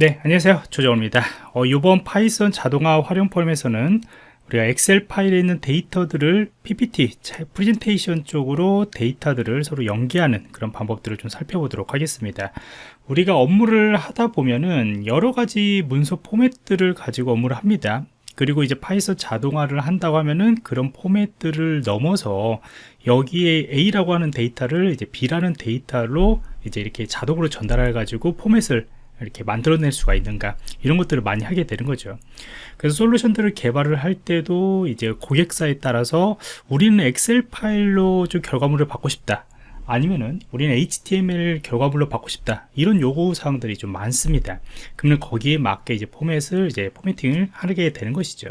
네 안녕하세요. 조정호입니다. 어, 이번 Python 자동화 활용 포럼에서는 우리가 Excel 파일에 있는 데이터들을 PPT, 프레젠테이션 쪽으로 데이터들을 서로 연계하는 그런 방법들을 좀 살펴보도록 하겠습니다. 우리가 업무를 하다 보면은 여러 가지 문서 포맷들을 가지고 업무를 합니다. 그리고 이제 Python 자동화를 한다고 하면은 그런 포맷들을 넘어서 여기에 A라고 하는 데이터를 이제 B라는 데이터로 이제 이렇게 자동으로 전달해 가지고 포맷을 이렇게 만들어낼 수가 있는가 이런 것들을 많이 하게 되는 거죠. 그래서 솔루션들을 개발을 할 때도 이제 고객사에 따라서 우리는 엑셀 파일로 좀 결과물을 받고 싶다. 아니면은 우리는 HTML 결과물로 받고 싶다. 이런 요구 사항들이 좀 많습니다. 그러면 거기에 맞게 이제 포맷을 이제 포매팅을 하게 되는 것이죠.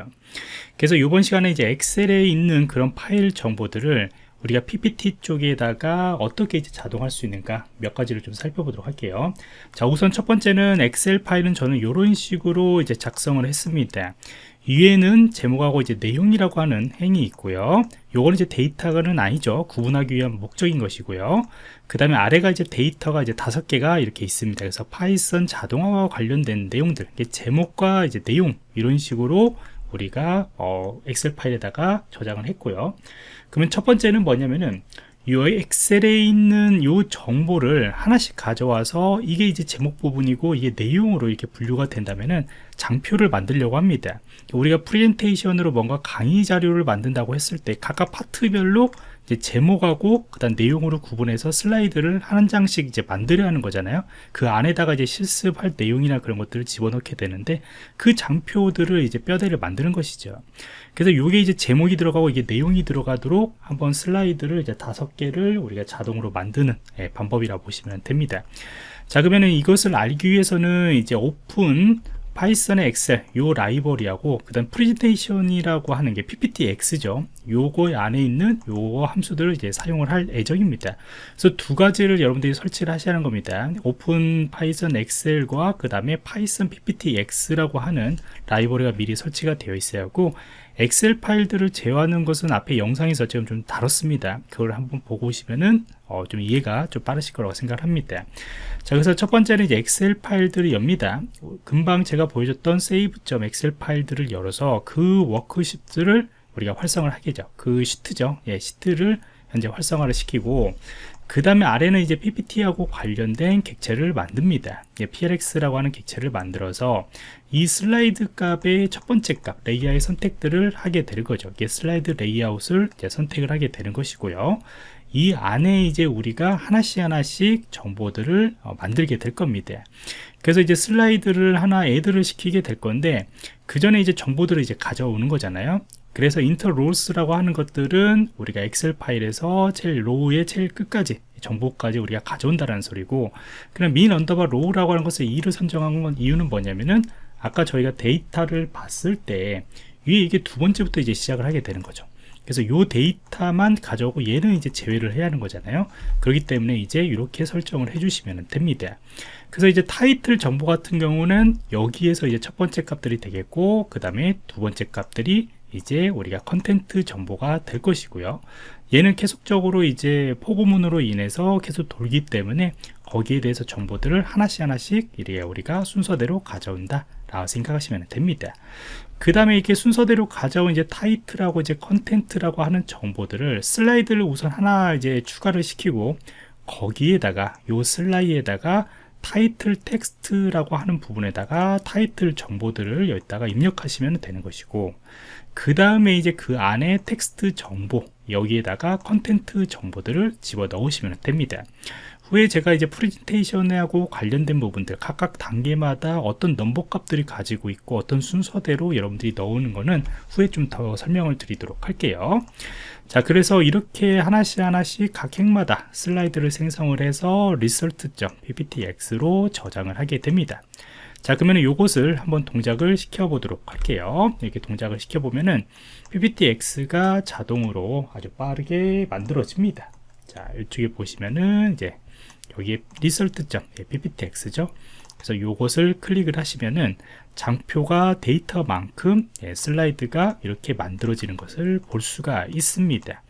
그래서 이번 시간에 이제 엑셀에 있는 그런 파일 정보들을 우리가 PPT 쪽에다가 어떻게 이제 자동할 수 있는가 몇 가지를 좀 살펴보도록 할게요. 자 우선 첫 번째는 Excel 파일은 저는 이런 식으로 이제 작성을 했습니다. 위에는 제목하고 이제 내용이라고 하는 행이 있고요. 요거는 이제 데이터는 아니죠. 구분하기 위한 목적인 것이고요. 그 다음에 아래가 이제 데이터가 이제 다섯 개가 이렇게 있습니다. 그래서 Python 자동화와 관련된 내용들 제목과 이제 내용 이런 식으로 우리가 어, Excel 파일에다가 저장을 했고요. 그러면 첫 번째는 뭐냐면은 이 엑셀에 있는 이 정보를 하나씩 가져와서 이게 이제 제목 부분이고 이게 내용으로 이렇게 분류가 된다면은 장표를 만들려고 합니다. 우리가 프레젠테이션으로 뭔가 강의 자료를 만든다고 했을 때 각각 파트별로 이제 제목하고 그다음 내용으로 구분해서 슬라이드를 한 장씩 이제 만들어야 하는 거잖아요. 그 안에다가 이제 실습할 내용이나 그런 것들을 집어넣게 되는데 그 장표들을 이제 뼈대를 만드는 것이죠. 그래서 이게 이제 제목이 들어가고 이게 내용이 들어가도록 한번 슬라이드를 이제 다섯 개를 우리가 자동으로 만드는 예, 방법이라고 보시면 됩니다. 자 그러면 이것을 알기 위해서는 이제 open Python의 Excel 요 라이브러리하고 그 다음 프레젠테이션이라고 하는 게 pptx죠. 요거 안에 있는 요 함수들을 이제 사용을 할 예정입니다. 그래서 두 가지를 여러분들이 설치를 하셔야 하는 겁니다. open Python Excel과 그 다음에 Python pptx라고 하는 라이브러리가 미리 설치가 되어 있어야 하고 Excel 파일들을 제어하는 것은 앞에 영상에서 지금 좀 다뤘습니다. 그걸 한번 보고 오시면은 어, 좀 이해가 좀 빠르실 거라고 생각합니다. 자 그래서 첫 번째는 Excel 파일들을 엽니다. 금방 제가 보여줬던 save.Excel 파일들을 열어서 그 worksheet를 우리가 활성화를 하겠죠. 그 시트죠. 예, 시트를 현재 활성화를 시키고 그 다음에 아래는 이제 PPT하고 관련된 객체를 만듭니다. PLX라고 하는 객체를 만들어서 이 슬라이드 값의 첫 번째 값, 레이아웃 선택들을 하게 되는 거죠. 이게 슬라이드 레이아웃을 선택을 하게 되는 것이고요. 이 안에 이제 우리가 하나씩 하나씩 정보들을 어, 만들게 될 겁니다. 그래서 이제 슬라이드를 하나 add를 시키게 될 건데 그 전에 이제 정보들을 이제 가져오는 거잖아요. 그래서 iter rows라고 하는 것들은 우리가 Excel 파일에서 제일 row의 제일 끝까지 정보까지 우리가 가져온다는 소리고 그냥 min underbar row라고 하는 것을 2를 선정한 건 이유는 뭐냐면은 아까 저희가 데이터를 봤을 때 위에 이게 두 번째부터 이제 시작을 하게 되는 거죠. 그래서 이 데이터만 가져오고 얘는 이제 제외를 해야 하는 거잖아요. 그렇기 때문에 이제 이렇게 설정을 해주시면 됩니다. 그래서 이제 타이틀 정보 같은 경우는 여기에서 이제 첫 번째 값들이 되겠고 그 다음에 두 번째 값들이 이제 우리가 content 정보가 될 것이고요. 얘는 계속적으로 이제 포고문으로 인해서 계속 돌기 때문에 거기에 대해서 정보들을 하나씩 하나씩 이렇게 우리가 순서대로 가져온다 라고 생각하시면 됩니다. 그 다음에 이렇게 순서대로 가져온 이제 타이틀하고 이제 content라고 하는 정보들을 슬라이드를 우선 하나 이제 추가를 시키고 거기에다가 요 슬라이드에다가 타이틀 텍스트라고 하는 부분에다가 타이틀 정보들을 여기다가 입력하시면 되는 것이고 그 다음에 이제 그 안에 텍스트 정보 여기에다가 content 정보들을 집어 넣으시면 됩니다. 후에 제가 이제 프레젠테이션하고 관련된 부분들 각각 단계마다 어떤 넘버 값들이 가지고 있고 어떤 순서대로 여러분들이 넣는 거는 후에 좀 더 설명을 드리도록 할게요. 자 그래서 이렇게 하나씩 하나씩 각 행마다 슬라이드를 생성을 해서 result.pptx로 저장을 하게 됩니다 자 그러면 이것을 한번 동작을 시켜 보도록 할게요. 이렇게 동작을 시켜 보면은 pptx가 자동으로 아주 빠르게 만들어집니다. 자 이쪽에 보시면은 이제 여기에 result.pptx죠. 그래서 이것을 클릭을 하시면은 장표가 데이터만큼 예, 슬라이드가 이렇게 만들어지는 것을 볼 수가 있습니다.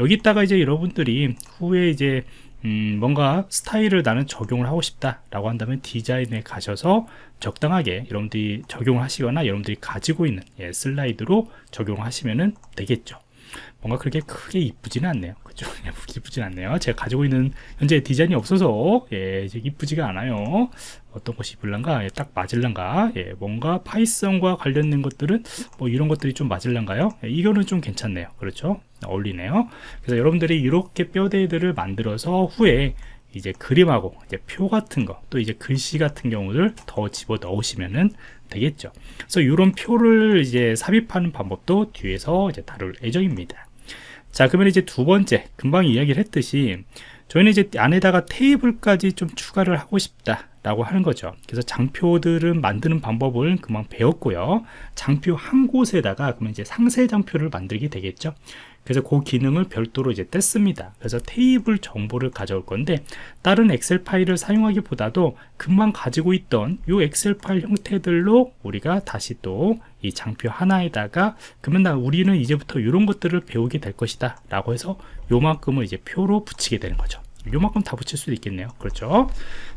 여기다가 이제 여러분들이 후에 이제 음, 뭔가 스타일을 나는 적용을 하고 싶다 라고 한다면 디자인에 가셔서 적당하게 여러분들이 적용을 하시거나 여러분들이 가지고 있는 예, 슬라이드로 적용을 하시면 되겠죠. 뭔가 그렇게 크게 이쁘지는 않네요 그죠 이쁘진 않네요. 제가 가지고 있는 현재 디자인이 없어서 예, 이쁘지가 않아요. 어떤 것이 이쁠란가? 예, 딱 맞을란가? 예, 뭔가 파이썬과 관련된 것들은 뭐 이런 것들이 좀 맞을란가요? 예, 이거는 좀 괜찮네요. 그렇죠? 어울리네요. 그래서 여러분들이 이렇게 뼈대들을 만들어서 후에 이제 그림하고 이제 표 같은 거 또 이제 글씨 같은 경우를 더 집어 넣으시면은 되겠죠. 그래서 이런 표를 이제 삽입하는 방법도 뒤에서 이제 다룰 예정입니다 자 그러면 이제 두 번째 금방 이야기를 했듯이 저희는 이제 안에다가 테이블까지 좀 추가를 하고 싶다 라고 하는 거죠. 그래서 장표들을 만드는 방법을 금방 배웠고요. 장표 한 곳에다가 그러면 이제 상세 장표를 만들게 되겠죠. 그래서 그 기능을 별도로 이제 뗐습니다. 그래서 테이블 정보를 가져올 건데 다른 엑셀 파일을 사용하기보다도 금방 가지고 있던 이 엑셀 파일 형태들로 우리가 다시 또 이 장표 하나에다가 그러면 나 우리는 이제부터 이런 것들을 배우게 될 것이다 라고 해서 요만큼을 이제 표로 붙이게 되는 거죠 요만큼 다 붙일 수도 있겠네요. 그렇죠?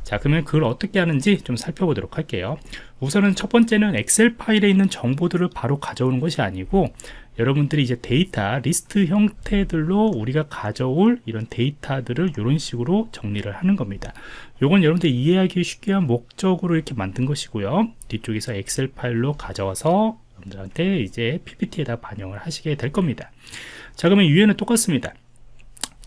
자 그러면 그걸 어떻게 하는지 좀 살펴보도록 할게요. 우선은 첫 번째는 엑셀 파일에 있는 정보들을 바로 가져오는 것이 아니고 여러분들이 이제 데이터 리스트 형태들로 우리가 가져올 이런 데이터들을 이런 식으로 정리를 하는 겁니다. 요건 여러분들 이해하기 쉽게 한 목적으로 이렇게 만든 것이고요. 뒤쪽에서 Excel 파일로 가져와서 여러분들한테 이제 PPT에다 반영을 하시게 될 겁니다. 자 그러면 위에는 똑같습니다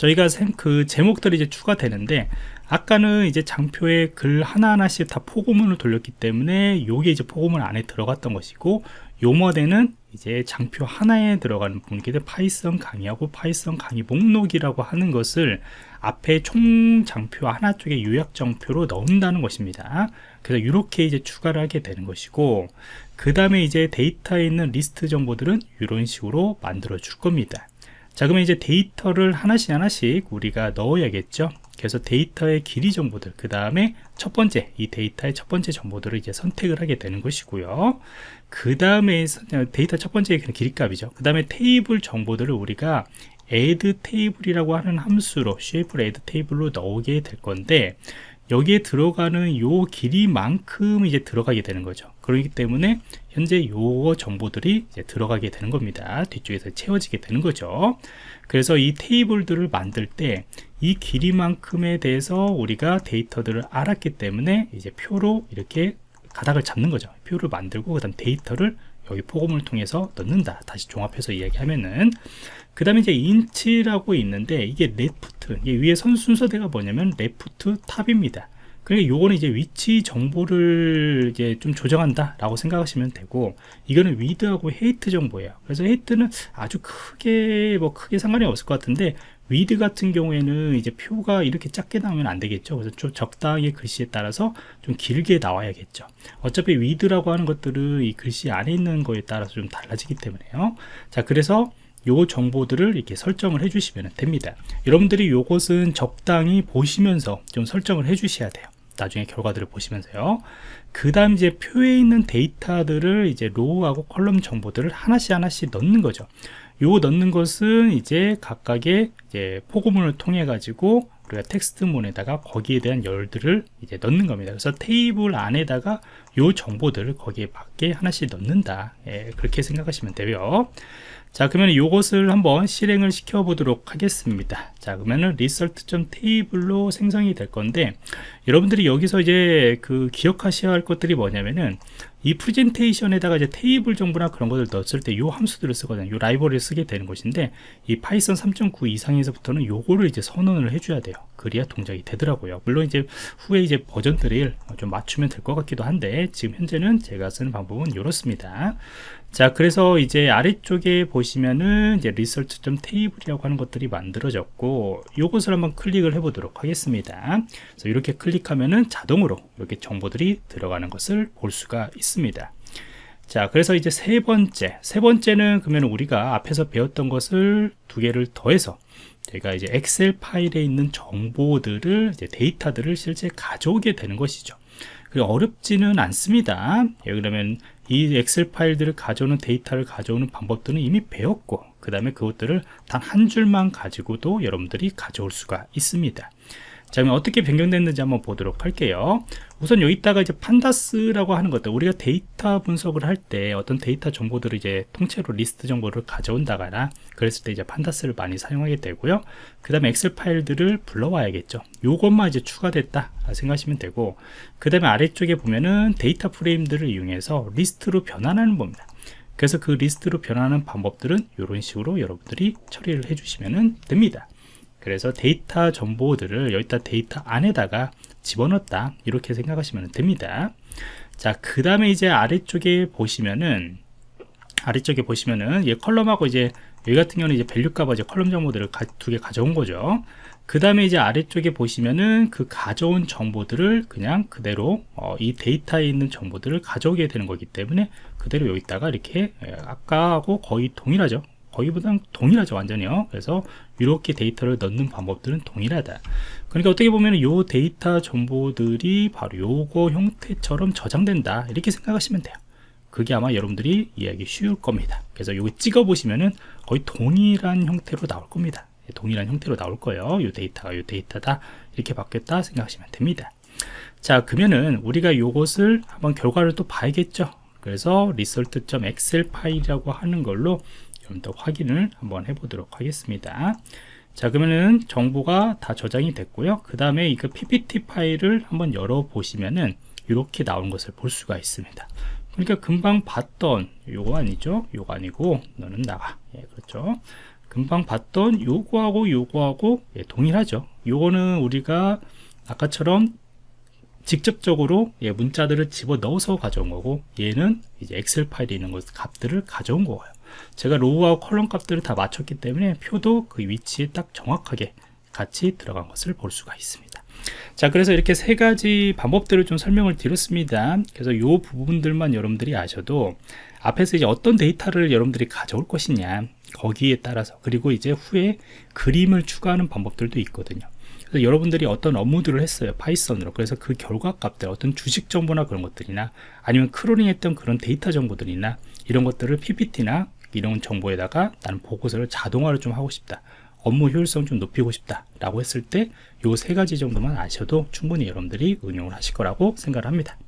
저희가 그 제목들이 이제 추가되는데 아까는 이제 장표에 글 하나하나씩 다 포고문을 돌렸기 때문에 요게 이제 포고문 안에 들어갔던 것이고 요 모델은 이제 장표 하나에 들어가는 부분이기 때문에 Python 강의하고 Python 강의 목록이라고 하는 것을 앞에 총 장표 하나 쪽에 요약 장표로 넣는다는 것입니다. 그래서 이렇게 이제 추가를 하게 되는 것이고 그 다음에 이제 데이터에 있는 리스트 정보들은 이런 식으로 만들어 줄 겁니다 자 그러면 이제 데이터를 하나씩 하나씩 우리가 넣어야겠죠? 그래서 데이터의 길이 정보들 그 다음에 첫 번째 이 데이터의 첫 번째 정보들을 이제 선택을 하게 되는 것이고요. 그 다음에 데이터 첫 번째 길이 값이죠. 그 다음에 테이블 정보들을 우리가 add 테이블이라고 하는 함수로 shape add 테이블로 넣게 될 건데 여기에 들어가는 요 길이만큼 이제 들어가게 되는 거죠. 그렇기 때문에 현재 요 정보들이 이제 들어가게 되는 겁니다. 뒤쪽에서 채워지게 되는 거죠. 그래서 이 테이블들을 만들 때 이 길이만큼에 대해서 우리가 데이터들을 알았기 때문에 이제 표로 이렇게 가닥을 잡는 거죠. 표를 만들고 그 다음 데이터를 여기 for문을 통해서 넣는다. 다시 종합해서 이야기하면은. 그 다음에 이제 인치라고 있는데 이게 left 이게 위에 선 순서대가 뭐냐면 left top입니다. 그러니까 요거는 이제 위치 정보를 이제 좀 조정한다 라고 생각하시면 되고 이거는 width하고 height 정보예요. 그래서 height는 아주 크게 뭐 크게 상관이 없을 것 같은데 width 같은 경우에는 이제 표가 이렇게 작게 나오면 안 되겠죠. 그래서 좀 적당하게 글씨에 따라서 좀 길게 나와야겠죠. 어차피 width라고 하는 것들은 이 글씨 안에 있는 거에 따라서 좀 달라지기 때문에요. 자 그래서 요 정보들을 이렇게 설정을 해 주시면 됩니다. 여러분들이 요것은 적당히 보시면서 좀 설정을 해 주셔야 돼요. 나중에 결과들을 보시면서요. 그 다음 이제 표에 있는 데이터들을 이제 row하고 column 정보들을 하나씩 하나씩 넣는 거죠 요 넣는 것은 이제 각각의 이제 포고문을 통해 가지고 우리가 텍스트문에다가 거기에 대한 열들을 이제 넣는 겁니다. 그래서 테이블 안에다가 요 정보들을 거기에 맞게 하나씩 넣는다. 예, 그렇게 생각하시면 되고요. 자 그러면 이것을 한번 실행을 시켜 보도록 하겠습니다. 자 그러면은 result.table로 생성이 될 건데 여러분들이 여기서 이제 그 기억하셔야 할 것들이 뭐냐면은 이 프레젠테이션에다가 이제 테이블 정보나 그런 것을 넣었을 때 이 함수들을 쓰거든요. 이 라이브러리를 쓰게 되는 것인데 이 파이썬 3.9 이상에서부터는 요거를 이제 선언을 해줘야 돼요. 그래야 동작이 되더라고요. 물론 이제 후에 이제 버전들을 좀 맞추면 될 것 같기도 한데 지금 현재는 제가 쓰는 방법은 이렇습니다. 자 그래서 이제 아래쪽에 보시면은 이제 리서치 점 테이블이라고 하는 것들이 만들어졌고 이것을 한번 클릭을 해 보도록 하겠습니다. 그래서 이렇게 클릭하면은 자동으로 이렇게 정보들이 들어가는 것을 볼 수가 있습니다 자 그래서 이제 세 번째 세 번째는 그러면 우리가 앞에서 배웠던 것을 두 개를 더해서 제가 이제 엑셀 파일에 있는 정보들을 이제 데이터들을 실제 가져오게 되는 것이죠. 어렵지는 않습니다. 예, 그러면 이 엑셀 파일들을 가져오는 데이터를 가져오는 방법들은 이미 배웠고 그 다음에 그것들을 단 한 줄만 가지고도 여러분들이 가져올 수가 있습니다 자 그럼 어떻게 변경됐는지 한번 보도록 할게요. 우선 여기다가 이제 pandas라고 하는 것들 우리가 데이터 분석을 할 때 어떤 데이터 정보들을 이제 통째로 리스트 정보를 가져온다거나 그랬을 때 이제 pandas를 많이 사용하게 되고요. 그 다음에 엑셀 파일들을 불러와야겠죠. 요것만 이제 추가됐다 생각하시면 되고 그 다음에 아래쪽에 보면은 데이터 프레임들을 이용해서 리스트로 변환하는 겁니다. 그래서 그 리스트로 변하는 방법들은 이런 식으로 여러분들이 처리를 해주시면 됩니다. 그래서 데이터 정보들을 여기다 데이터 안에다가 집어넣었다 이렇게 생각하시면 됩니다. 자, 그 다음에 이제 아래쪽에 보시면은 아래쪽에 보시면은 얘 column하고 이제 여기 같은 경우는 이제 value 값과 이제 column 정보들을 두 개 가져온 거죠. 그 다음에 이제 아래쪽에 보시면은 그 가져온 정보들을 그냥 그대로 어, 이 데이터에 있는 정보들을 가져오게 되는 거기 때문에 그대로 여기다가 이렇게 예, 아까하고 거의 동일하죠 거의보다 동일하죠 완전히요. 그래서 이렇게 데이터를 넣는 방법들은 동일하다. 그러니까 어떻게 보면 이 데이터 정보들이 바로 요거 형태처럼 저장된다. 이렇게 생각하시면 돼요. 그게 아마 여러분들이 이해하기 쉬울 겁니다. 그래서 이거 찍어 보시면은 거의 동일한 형태로 나올 겁니다. 동일한 형태로 나올 거예요. 이 데이터가 이 데이터다. 이렇게 바뀌었다 생각하시면 됩니다. 자 그러면은 우리가 요것을 한번 결과를 또 봐야겠죠? 그래서 result.excel 파일이라고 하는 걸로 좀 더 확인을 한번 해보도록 하겠습니다. 자 그러면은 정보가 다 저장이 됐고요. 그 다음에 이거 ppt 파일을 한번 열어 보시면은 이렇게 나온 것을 볼 수가 있습니다. 그러니까 금방 봤던 요거 아니죠? 요거 아니고 너는 나가 예 그렇죠. 금방 봤던 요거하고 요거하고 예, 동일하죠. 요거는 우리가 아까처럼 직접적으로 예, 문자들을 집어 넣어서 가져온 거고 얘는 이제 엑셀 파일에 있는 것 값들을 가져온 거예요 제가 로우하고 컬럼 값들을 다 맞췄기 때문에 표도 그 위치에 딱 정확하게 같이 들어간 것을 볼 수가 있습니다. 자 그래서 이렇게 세 가지 방법들을 좀 설명을 드렸습니다. 그래서 이 부분들만 여러분들이 아셔도 앞에서 이제 어떤 데이터를 여러분들이 가져올 것이냐 거기에 따라서 그리고 이제 후에 그림을 추가하는 방법들도 있거든요. 그래서 여러분들이 어떤 업무들을 했어요 파이썬으로. 그래서 그 결과 값들 어떤 주식 정보나 그런 것들이나 아니면 crawling 했던 그런 데이터 정보들이나 이런 것들을 PPT나 이런 정보에다가 나는 보고서를 자동화를 좀 하고 싶다. 업무 효율성 좀 높이고 싶다 라고 했을 때 요 세 가지 정도만 아셔도 충분히 여러분들이 응용을 하실 거라고 생각을 합니다